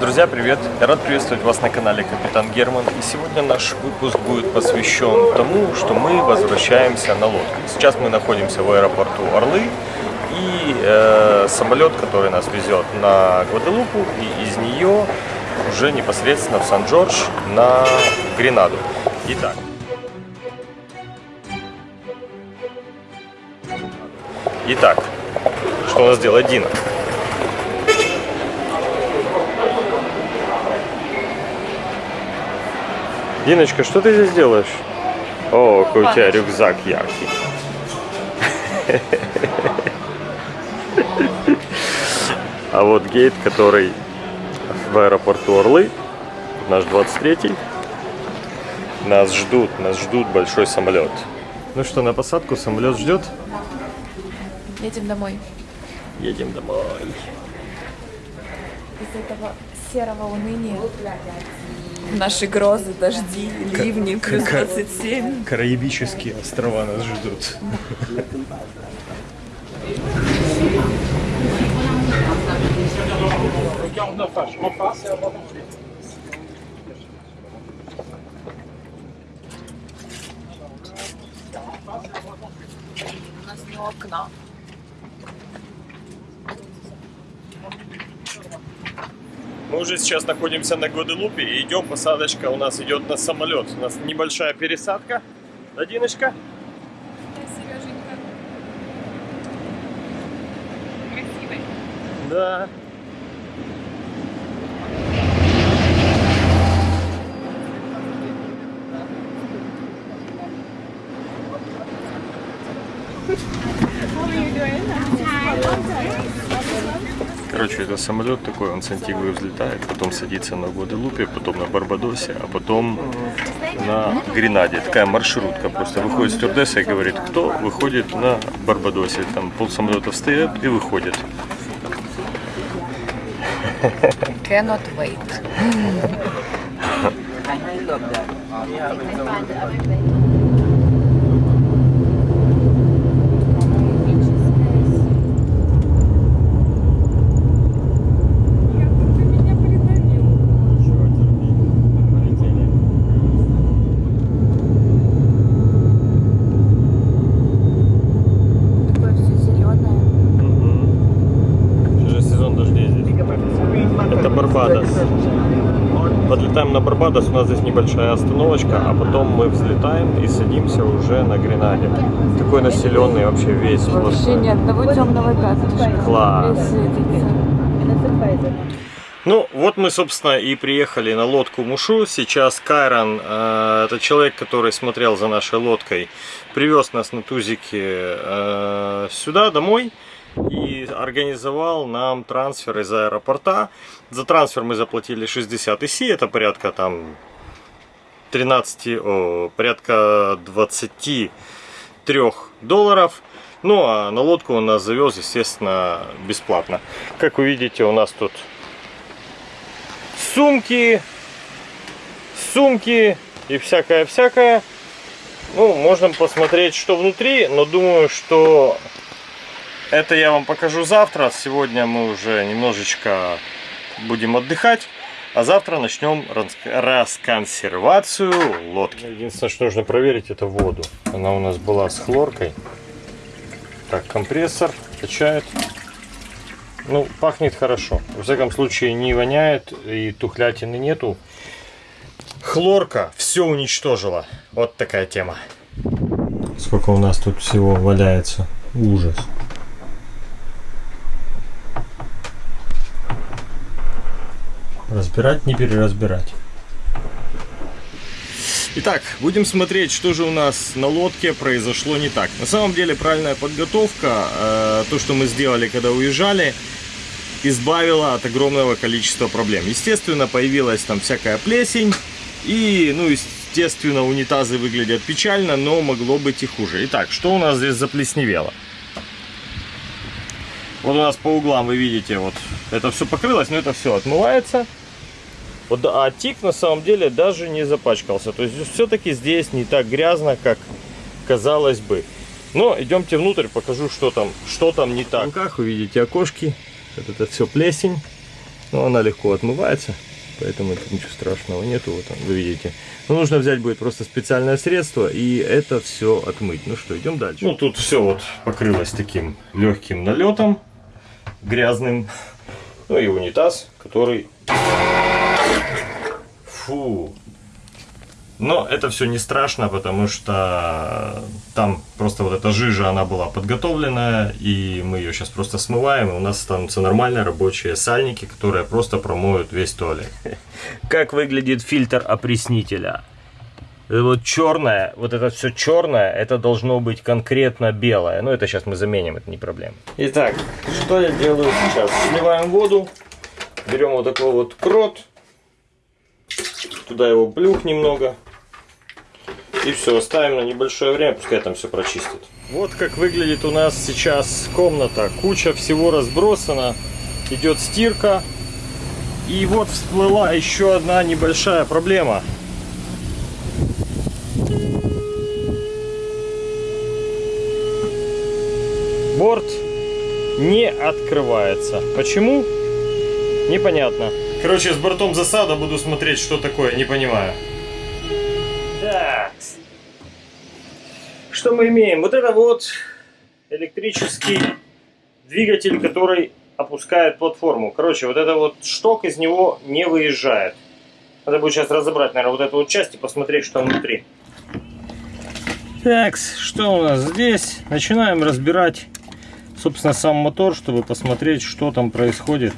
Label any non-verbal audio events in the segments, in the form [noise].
Друзья, привет! Я рад приветствовать вас на канале Капитан Герман. И сегодня наш выпуск будет посвящен тому, что мы возвращаемся на лодке. Сейчас мы находимся в аэропорту Орлы. И э, самолет, который нас везет на Гваделупу, и из нее уже непосредственно в Сан-Джордж на Гренаду. Итак, Итак, что у нас делает Дина? Диночка, что ты здесь делаешь? О, какой у тебя рюкзак яркий. А вот гейт, который в аэропорту Орлы, наш 23-й, нас ждут, нас ждут большой самолет. Ну что, на посадку самолет ждет? Едем домой. Едем домой. Из этого серого уныния наши грозы, дожди, ливни, плюс 27. Караибические острова нас ждут. У нас не окна. Мы уже сейчас находимся на Гваделупе и идем, посадочка у нас идет на самолет. У нас небольшая пересадка. Да, Диночка? Сереженька. Красивый. Да. Короче, это самолет такой, он с Антигвы взлетает, потом садится на Гваделупе, потом на Барбадосе, а потом на Гренаде. Такая маршрутка просто. Выходит стюардесса и говорит, кто выходит на Барбадосе. Там пол самолета встает и выходит. Cannot wait [laughs] все зеленое. Уже сезон дождей здесь. Это Барбадос. Подлетаем на Барбадос, у нас здесь небольшая остановочка, а потом мы взлетаем и садимся уже на Гренаде. Такой населенный вообще весь. Вообще просто. ни одного темного пятнышка. Класс. Ну, вот мы, собственно, и приехали на лодку Мушу. Сейчас Кайрон, э, это человек, который смотрел за нашей лодкой, привез нас на тузике э, сюда, домой. И организовал нам трансфер из аэропорта. За трансфер мы заплатили 60 ИСИ, это порядка там 13, о, порядка 23 долларов. Ну, а на лодку он нас завез, естественно, бесплатно. Как вы видите, у нас тут сумки, сумки и всякое-всякое. Ну, можно посмотреть, что внутри, но думаю, что это я вам покажу завтра. Сегодня мы уже немножечко будем отдыхать. А завтра начнем рас- расконсервацию лодки. Единственное, что нужно проверить, это воду. Она у нас была с хлоркой. Так, компрессор качает. Ну, пахнет хорошо. Во всяком случае, не воняет и тухлятины нету. Хлорка все уничтожила. Вот такая тема. Сколько у нас тут всего валяется. Ужас. Разбирать, не переразбирать. Итак, будем смотреть, что же у нас на лодке произошло не так. На самом деле, правильная подготовка, э, то, что мы сделали, когда уезжали, избавила от огромного количества проблем. Естественно, появилась там всякая плесень, и, ну, естественно, унитазы выглядят печально, но могло быть и хуже. Итак, что у нас здесь заплесневело? Вот у нас по углам вы видите, вот это все покрылось, но это все отмывается. Вот, а тик на самом деле даже не запачкался. То есть все-таки здесь не так грязно, как казалось бы. Но идемте внутрь, покажу, что там, что там не так. В руках вы видите окошки. Вот это все плесень. Но она легко отмывается, поэтому тут ничего страшного нету. Вот он, вы видите. Но нужно взять будет просто специальное средство и это все отмыть. Ну что, идем дальше. Ну тут все вот покрылось таким легким налетом, грязным. Ну и унитаз, который... Фу, но это все не страшно, потому что там просто вот эта жижа, она была подготовленная, и мы ее сейчас просто смываем, и у нас останутся нормальные рабочие сальники, которые просто промоют весь туалет. [laughs] Как выглядит фильтр опреснителя? Вот черное, вот это все черное, это должно быть конкретно белое. Но это сейчас мы заменим, это не проблема. Итак, что я делаю сейчас? Сливаем воду, берем вот такой вот крот, туда его плюх немного, и все, оставим на небольшое время, пускай там все прочистит. Вот как выглядит у нас сейчас комната. Куча всего разбросана. Идет стирка. И вот всплыла еще одна небольшая проблема. Борт не открывается. Почему? Непонятно. Короче, с бортом засада буду смотреть, что такое, не понимаю. Так. Что мы имеем? Вот это вот электрический двигатель, который опускает платформу. Короче, вот это вот шток из него не выезжает. Надо будет сейчас разобрать, наверное, вот эту вот часть и посмотреть, что внутри. Так, что у нас здесь? Начинаем разбирать, собственно, сам мотор, чтобы посмотреть, что там происходит.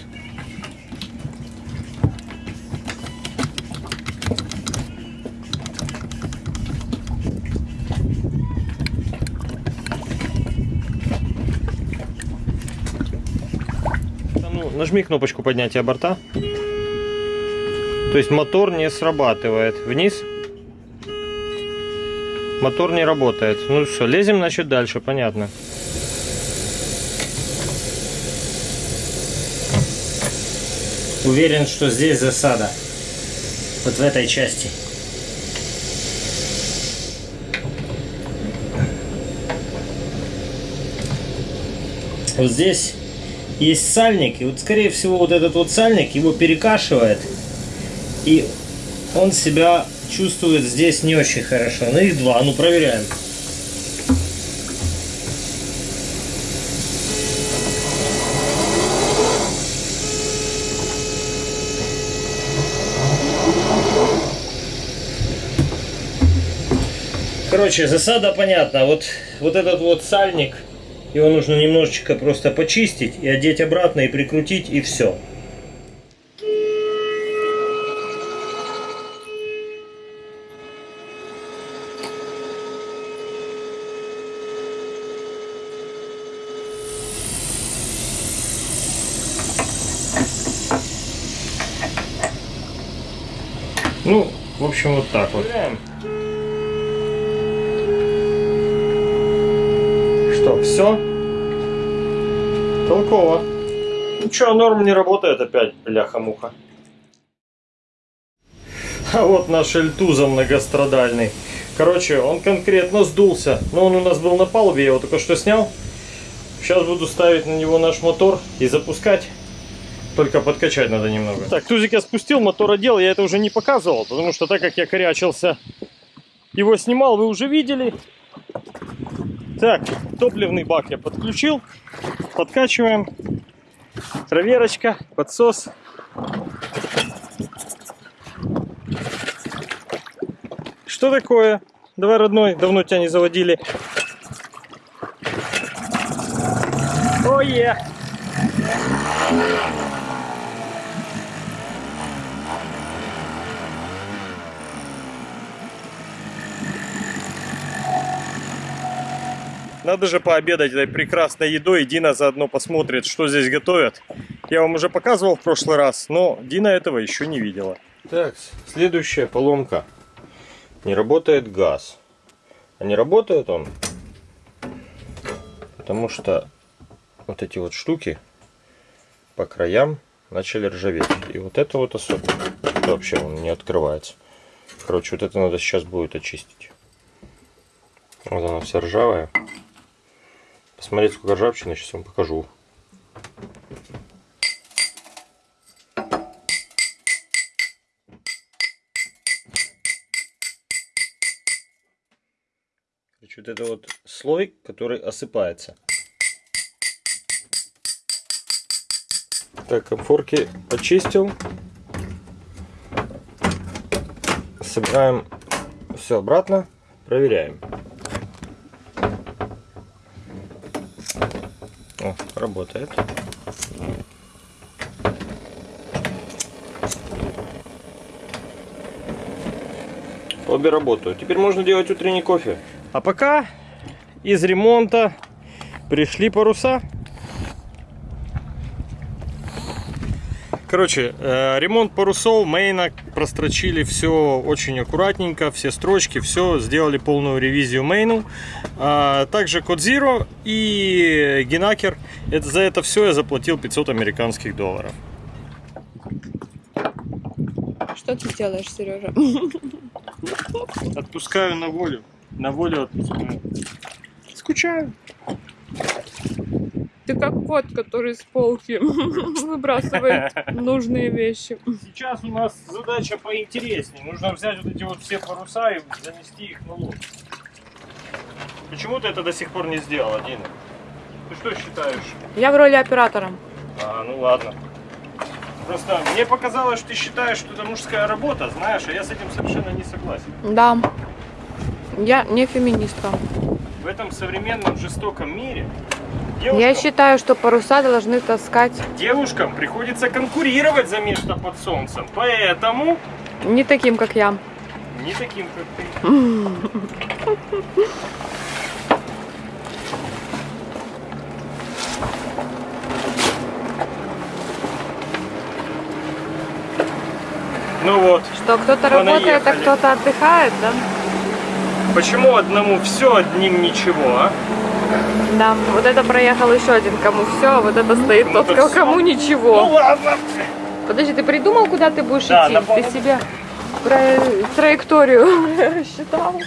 Нажми кнопочку поднятия борта. То есть мотор не срабатывает. Вниз. Мотор не работает. Ну все, лезем, значит, дальше, понятно. Уверен, что здесь засада. Вот в этой части. Вот здесь есть сальник, и вот скорее всего вот этот вот сальник его перекашивает, и он себя чувствует здесь не очень хорошо. Ну их два, ну проверяем. Короче, засада понятна. Вот, вот этот вот сальник его нужно немножечко просто почистить и одеть обратно и прикрутить и все. Ну, в общем, вот так вот. Что, все? Толково. Ну что, норм не работает опять, бляха-муха. А вот наш Эльтуза многострадальный. Короче, он конкретно сдулся. Но он у нас был на палубе, я его только что снял. Сейчас буду ставить на него наш мотор и запускать. Только подкачать надо немного. Так, тузик я спустил, мотор одел. Я это уже не показывал, потому что так как я корячился, его снимал, вы уже видели. Так, топливный бак я подключил. Подкачиваем. Проверочка, подсос. Что такое? Давай, родной, давно тебя не заводили. Ое! Надо же пообедать этой прекрасной едой. Дина заодно посмотрит, что здесь готовят. Я вам уже показывал в прошлый раз, но Дина этого еще не видела. Так, следующая поломка. Не работает газ. А не работает он, потому что вот эти вот штуки по краям начали ржаветь. И вот это вот особенно. Это вообще он не открывается. Короче, вот это надо сейчас будет очистить. Вот она вся ржавая посмотреть, сколько ржавчины. Сейчас вам покажу. Короче, вот это вот слой, который осыпается. Так, комфорки почистил. Собираем все обратно, проверяем. Работает. Обе работают. Теперь можно делать утренний кофе. А пока из ремонта пришли паруса. Короче, э, ремонт парусов, мейна, прострочили все очень аккуратненько, все строчки, все, сделали полную ревизию мейну. А, также Zero и Генакер. Это, за это все я заплатил 500 американских долларов. Что ты делаешь, Сережа? Отпускаю на волю. На волю отпускаю. Скучаю. Ты как кот, который с полки [laughs] выбрасывает [laughs] нужные вещи. Сейчас у нас задача поинтереснее. Нужно взять вот эти вот все паруса и занести их на лодку. Почему ты это до сих пор не сделала, Дина? Ты что считаешь? Я в роли оператора. А, ну ладно. Просто мне показалось, что ты считаешь, что это мужская работа, знаешь, а я с этим совершенно не согласен. Да. Я не феминистка. В этом современном жестоком мире Я девушкам, считаю, что паруса должны таскать девушкам приходится конкурировать за место под солнцем. Поэтому не таким, как я. не таким, как ты. Ну вот, Что кто-то работает, а кто-то отдыхает, да? почему одному все, одним ничего, а? Да. Вот это проехал еще один, кому все, а вот это стоит Ну, тот, кому. Ну ничего. ладно. Подожди, ты придумал, куда ты будешь Да, идти? на Ты себе тра- траекторию [laughs] рассчитал?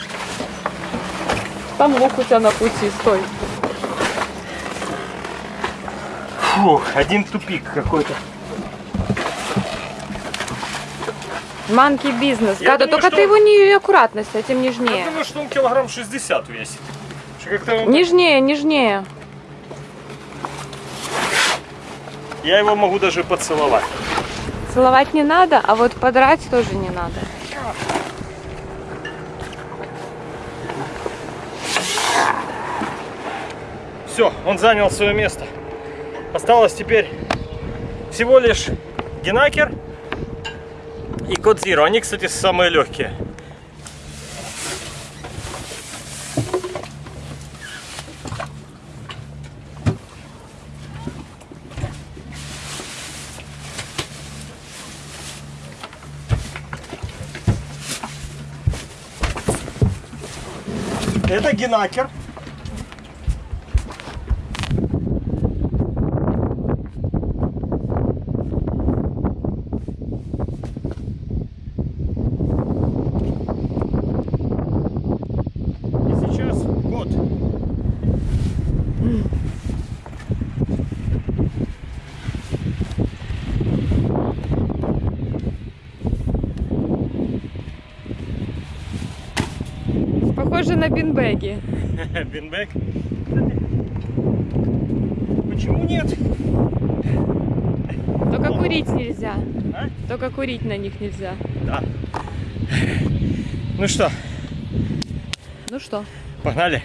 Там лук у тебя на пути, стой. Фух, один тупик какой-то. Манки бизнес. Я думаю, только что ты его не аккуратно с этим Я нежнее. думаю, что он килограмм 60 весит. Как-то он- Нежнее, нежнее. Я его могу даже поцеловать. Целовать не надо, а вот подрать тоже не надо. Все, он занял свое место. Осталось теперь всего лишь Генакер и Код Zero. Они, кстати, самые легкие. Это Генакер. И сейчас год. Похоже на бинбеги. [laughs] Бинбэк. Почему нет? Только курить нельзя. А? Только курить на них нельзя. Да. Ну что, Ну что, погнали?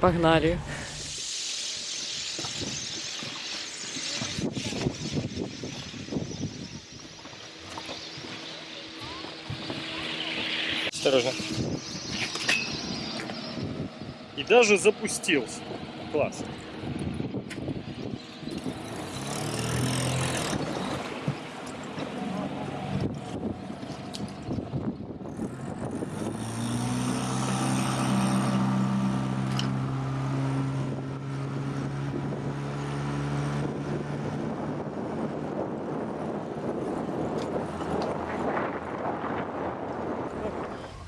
погнали. Осторожно. Даже запустился. Класс.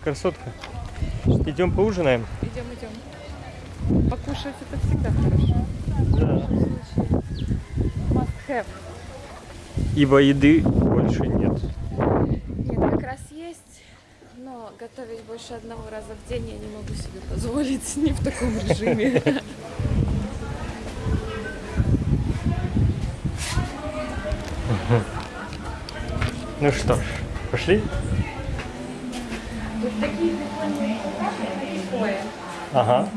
Красотка. Идем поужинаем. Покушать это всегда хорошо. Да. Must have. Ибо еды больше нет. Нет, как раз есть, но готовить больше одного раза в день я не могу себе позволить не в таком режиме. Ну что ж, пошли? Ага.